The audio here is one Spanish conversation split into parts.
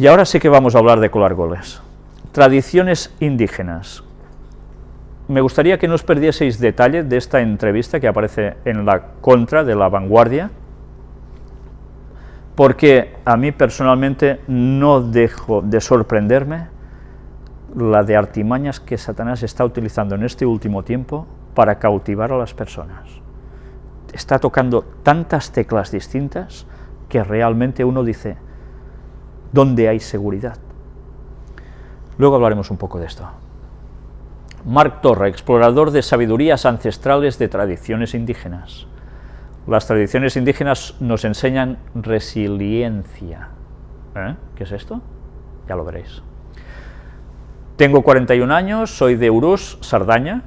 Y ahora sí que vamos a hablar de colar goles. Tradiciones indígenas. Me gustaría que no os perdieseis detalle de esta entrevista que aparece en la contra de la vanguardia, porque a mí personalmente no dejo de sorprenderme la de artimañas que Satanás está utilizando en este último tiempo para cautivar a las personas. Está tocando tantas teclas distintas que realmente uno dice, ¿dónde hay seguridad? Luego hablaremos un poco de esto. Marc Torra, explorador de sabidurías ancestrales de tradiciones indígenas. Las tradiciones indígenas nos enseñan resiliencia. ¿Eh? ¿Qué es esto? Ya lo veréis. Tengo 41 años, soy de Urús, Sardaña,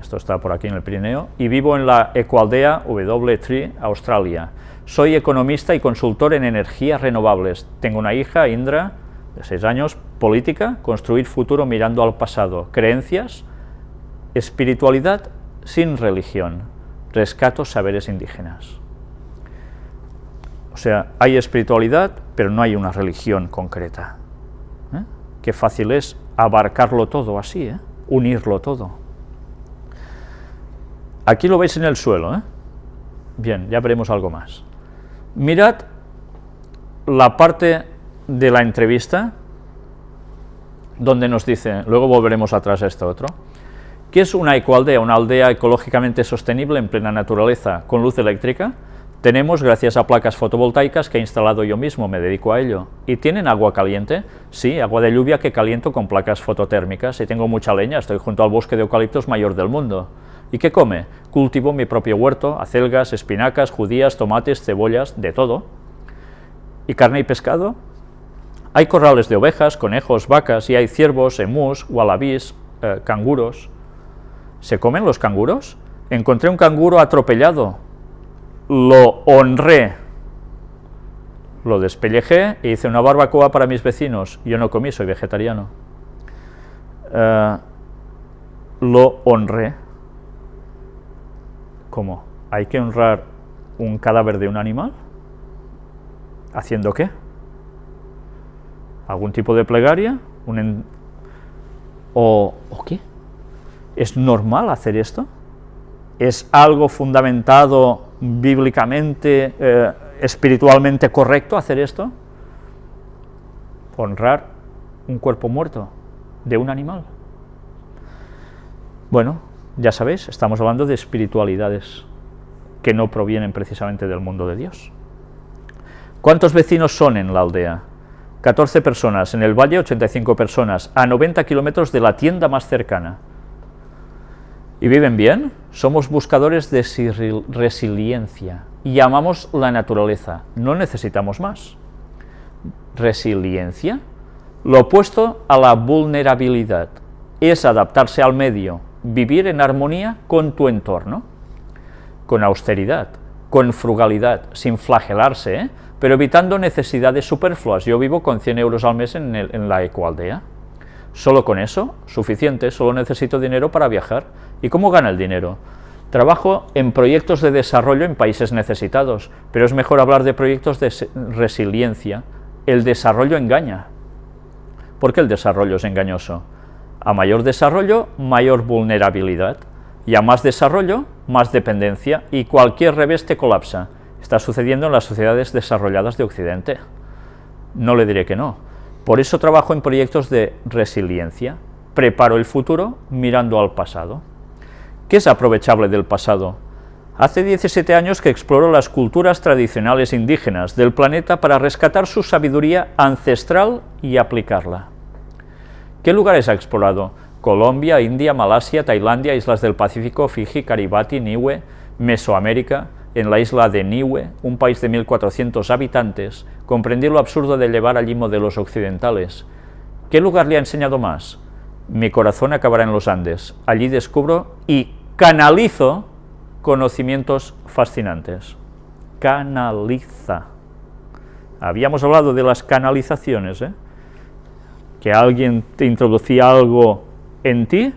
esto está por aquí en el Pirineo, y vivo en la ecoaldea W3, Australia. Soy economista y consultor en energías renovables. Tengo una hija, Indra, de 6 años, política, construir futuro mirando al pasado, creencias, espiritualidad sin religión, rescato saberes indígenas. O sea, hay espiritualidad, pero no hay una religión concreta. ¿Eh? Qué fácil es abarcarlo todo así, ¿eh? unirlo todo. Aquí lo veis en el suelo, ¿eh? Bien, ya veremos algo más. Mirad la parte de la entrevista donde nos dice, luego volveremos atrás a esto otro, ¿qué es una ecoaldea? Una aldea ecológicamente sostenible en plena naturaleza, con luz eléctrica, tenemos gracias a placas fotovoltaicas que he instalado yo mismo, me dedico a ello. ¿Y tienen agua caliente? Sí, agua de lluvia que caliento con placas fototérmicas. Y tengo mucha leña, estoy junto al bosque de eucaliptos mayor del mundo. ¿Y qué come? Cultivo mi propio huerto, acelgas, espinacas, judías, tomates, cebollas, de todo. ¿Y carne y pescado? Hay corrales de ovejas, conejos, vacas, y hay ciervos, emús, wallabies, eh, canguros. ¿Se comen los canguros? Encontré un canguro atropellado, lo honré, lo despellejé e hice una barbacoa para mis vecinos. Yo no comí, soy vegetariano. Eh, lo honré. ¿Cómo? ¿Hay que honrar un cadáver de un animal? ¿Haciendo qué? ¿Algún tipo de plegaria? ¿O, ¿O qué? ¿Es normal hacer esto? ¿Es algo fundamentado bíblicamente, eh, espiritualmente correcto hacer esto? Honrar un cuerpo muerto de un animal. Bueno, ya sabéis, estamos hablando de espiritualidades que no provienen precisamente del mundo de Dios. ¿Cuántos vecinos son en la aldea? 14 personas, en el valle 85 personas, a 90 kilómetros de la tienda más cercana. ¿Y viven bien? Somos buscadores de resiliencia y amamos la naturaleza, no necesitamos más. Resiliencia, lo opuesto a la vulnerabilidad, es adaptarse al medio, vivir en armonía con tu entorno, con austeridad, con frugalidad, sin flagelarse, ¿eh? pero evitando necesidades superfluas. Yo vivo con 100 euros al mes en, en la ecoaldea. Solo con eso, suficiente, solo necesito dinero para viajar. ¿Y cómo gana el dinero? Trabajo en proyectos de desarrollo en países necesitados, pero es mejor hablar de proyectos de resiliencia. El desarrollo engaña. ¿Por qué el desarrollo es engañoso? A mayor desarrollo, mayor vulnerabilidad, y a más desarrollo, más dependencia, y cualquier revés te colapsa. Está sucediendo en las sociedades desarrolladas de Occidente. No le diré que no. Por eso trabajo en proyectos de resiliencia, preparo el futuro mirando al pasado. ¿Qué es aprovechable del pasado? Hace 17 años que exploro las culturas tradicionales indígenas del planeta para rescatar su sabiduría ancestral y aplicarla. ¿Qué lugares ha explorado? Colombia, India, Malasia, Tailandia, Islas del Pacífico, Fiji, Caribati, Niue, Mesoamérica, en la isla de Niue, un país de 1.400 habitantes, comprendí lo absurdo de llevar allí modelos occidentales. ¿Qué lugar le ha enseñado más? Mi corazón acabará en los Andes. Allí descubro y canalizo conocimientos fascinantes. Canaliza. Habíamos hablado de las canalizaciones, ¿eh? Que alguien te introducía algo en ti,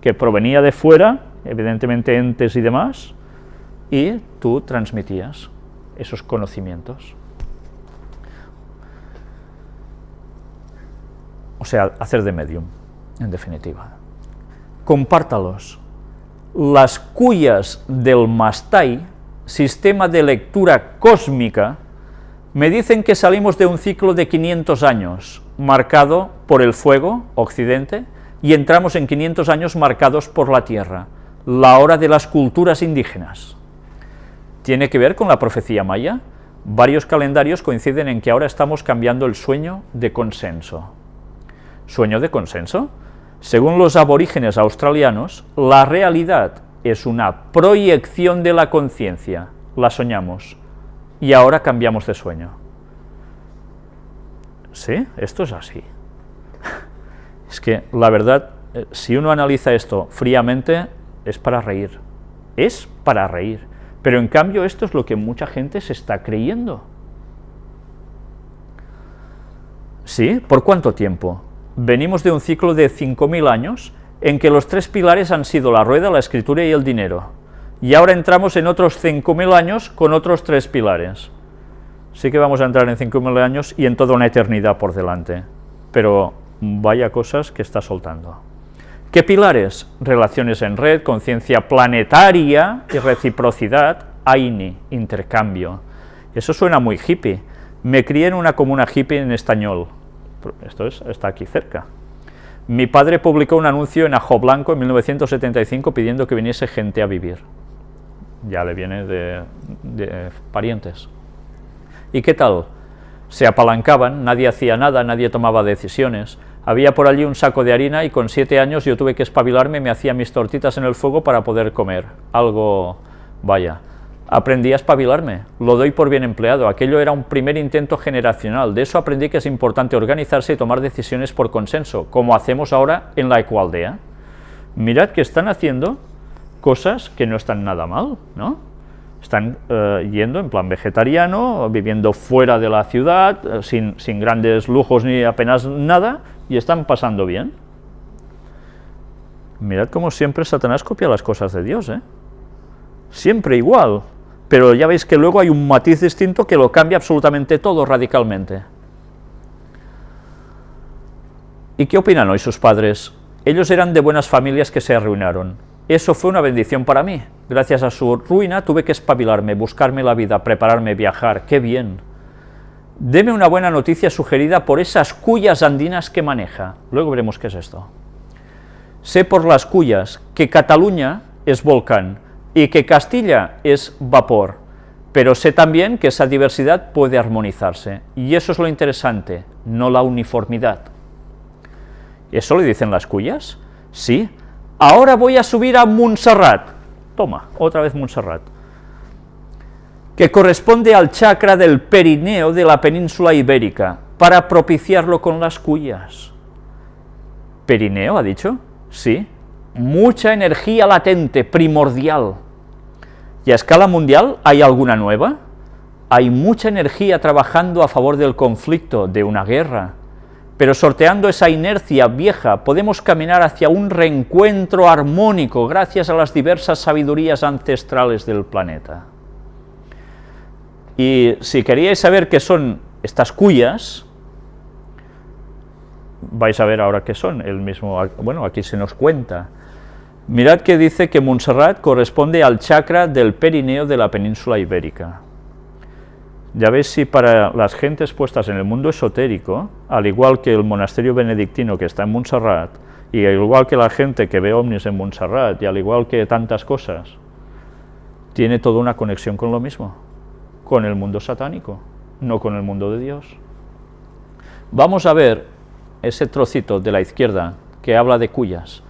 que provenía de fuera, evidentemente entes y demás, y tú transmitías esos conocimientos. o sea, hacer de medium, en definitiva. Compártalos. Las cuyas del Mastai, sistema de lectura cósmica, me dicen que salimos de un ciclo de 500 años, marcado por el fuego, occidente, y entramos en 500 años marcados por la tierra, la hora de las culturas indígenas. ¿Tiene que ver con la profecía maya? Varios calendarios coinciden en que ahora estamos cambiando el sueño de consenso. ¿Sueño de consenso? Según los aborígenes australianos, la realidad es una proyección de la conciencia, la soñamos, y ahora cambiamos de sueño. ¿Sí? Esto es así. Es que, la verdad, eh, si uno analiza esto fríamente, es para reír. Es para reír. Pero en cambio esto es lo que mucha gente se está creyendo. ¿Sí? ¿Por cuánto tiempo? venimos de un ciclo de 5.000 años en que los tres pilares han sido la rueda, la escritura y el dinero. Y ahora entramos en otros 5.000 años con otros tres pilares. Sí que vamos a entrar en 5.000 años y en toda una eternidad por delante. Pero vaya cosas que está soltando. ¿Qué pilares? Relaciones en red, conciencia planetaria y reciprocidad, AINI, intercambio. Eso suena muy hippie. Me crié en una comuna hippie en español, esto está aquí cerca. Mi padre publicó un anuncio en Ajo Blanco en 1975 pidiendo que viniese gente a vivir. Ya le viene de, parientes. ¿Y qué tal? Se apalancaban, nadie hacía nada, nadie tomaba decisiones. Había por allí un saco de harina y con siete años yo tuve que espabilarme me hacía mis tortitas en el fuego para poder comer. Algo, vaya, aprendí a espabilarme, lo doy por bien empleado, aquello era un primer intento generacional, de eso aprendí que es importante organizarse y tomar decisiones por consenso, como hacemos ahora en la ecualdea. Mirad que están haciendo cosas que no están nada mal, ¿no? Están eh, yendo en plan vegetariano, viviendo fuera de la ciudad, eh, sin, sin grandes lujos ni apenas nada, y están pasando bien. Mirad cómo siempre Satanás copia las cosas de Dios, ¿eh? Siempre igual, pero ya veis que luego hay un matiz distinto que lo cambia absolutamente todo radicalmente. ¿Y qué opinan hoy sus padres? Ellos eran de buenas familias que se arruinaron. Eso fue una bendición para mí. Gracias a su ruina tuve que espabilarme, buscarme la vida, prepararme, viajar. ¡Qué bien! Deme una buena noticia sugerida por esas cuyas andinas que maneja. Luego veremos qué es esto. Sé por las cuyas que Cataluña es volcán, y que Castilla es vapor, pero sé también que esa diversidad puede armonizarse, y eso es lo interesante, no la uniformidad. ¿Eso le dicen las cuyas? Sí. Ahora voy a subir a Montserrat. Toma, otra vez Montserrat. Que corresponde al chakra del perineo de la península ibérica, para propiciarlo con las cuyas. ¿Perineo, ha dicho? Sí. Mucha energía latente, primordial. ¿Y a escala mundial hay alguna nueva? Hay mucha energía trabajando a favor del conflicto, de una guerra, pero sorteando esa inercia vieja podemos caminar hacia un reencuentro armónico gracias a las diversas sabidurías ancestrales del planeta. Y si queríais saber qué son estas cuyas, vais a ver ahora qué son, el mismo, bueno, aquí se nos cuenta, Mirad que dice que Montserrat corresponde al chakra del perineo de la península ibérica. Ya veis si para las gentes puestas en el mundo esotérico, al igual que el monasterio benedictino que está en Montserrat, y al igual que la gente que ve ovnis en Montserrat, y al igual que tantas cosas, tiene toda una conexión con lo mismo, con el mundo satánico, no con el mundo de Dios. Vamos a ver ese trocito de la izquierda que habla de cuyas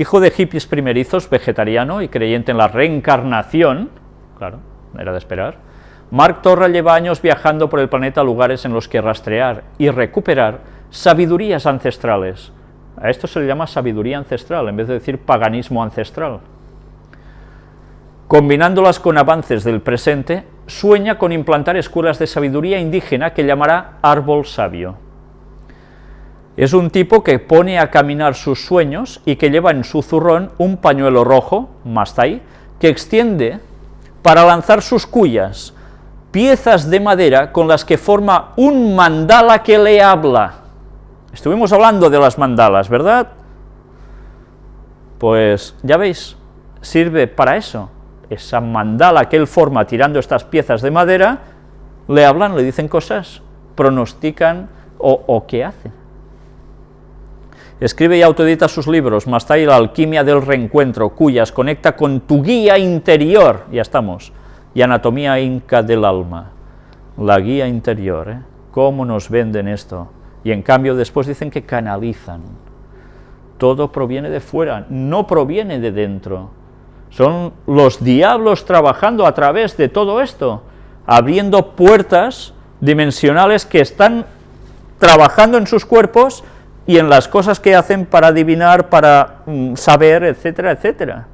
hijo de hippies primerizos, vegetariano y creyente en la reencarnación, claro, era de esperar, Mark Torra lleva años viajando por el planeta a lugares en los que rastrear y recuperar sabidurías ancestrales. A esto se le llama sabiduría ancestral, en vez de decir paganismo ancestral. Combinándolas con avances del presente, sueña con implantar escuelas de sabiduría indígena que llamará árbol sabio. Es un tipo que pone a caminar sus sueños y que lleva en su zurrón un pañuelo rojo, mastai, que extiende para lanzar sus cuyas, piezas de madera con las que forma un mandala que le habla. Estuvimos hablando de las mandalas, ¿verdad? Pues ya veis, sirve para eso. Esa mandala que él forma tirando estas piezas de madera, le hablan, le dicen cosas, pronostican o, qué hacen. Escribe y autoedita sus libros, Mastai la alquimia del reencuentro, cuyas conecta con tu guía interior, ya estamos, y anatomía inca del alma, la guía interior, ¿eh? ¿Cómo nos venden esto? Y en cambio después dicen que canalizan. Todo proviene de fuera, no proviene de dentro. Son los diablos trabajando a través de todo esto, abriendo puertas dimensionales que están trabajando en sus cuerpos y en las cosas que hacen para adivinar, para mm, saber, etcétera, etcétera.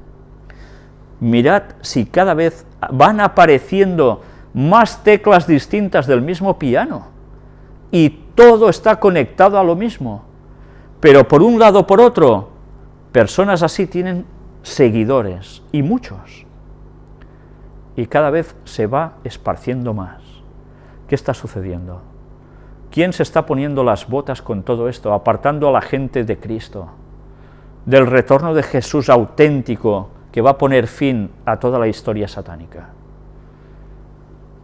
Mirad si cada vez van apareciendo más teclas distintas del mismo piano, y todo está conectado a lo mismo, pero por un lado o por otro, personas así tienen seguidores, y muchos, y cada vez se va esparciendo más. ¿Qué está sucediendo? ¿Quién se está poniendo las botas con todo esto, apartando a la gente de Cristo, del retorno de Jesús auténtico, que va a poner fin a toda la historia satánica?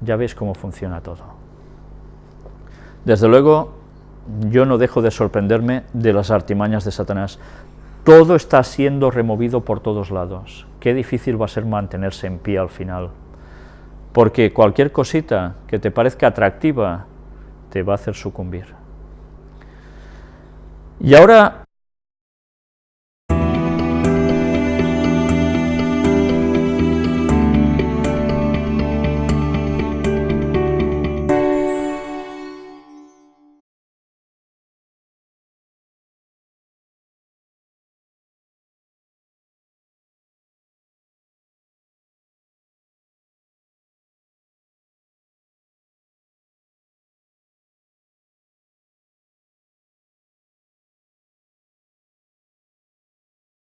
Ya veis cómo funciona todo. Desde luego, yo no dejo de sorprenderme de las artimañas de Satanás. Todo está siendo removido por todos lados. Qué difícil va a ser mantenerse en pie al final. Porque cualquier cosita que te parezca atractiva te va a hacer sucumbir. Y ahora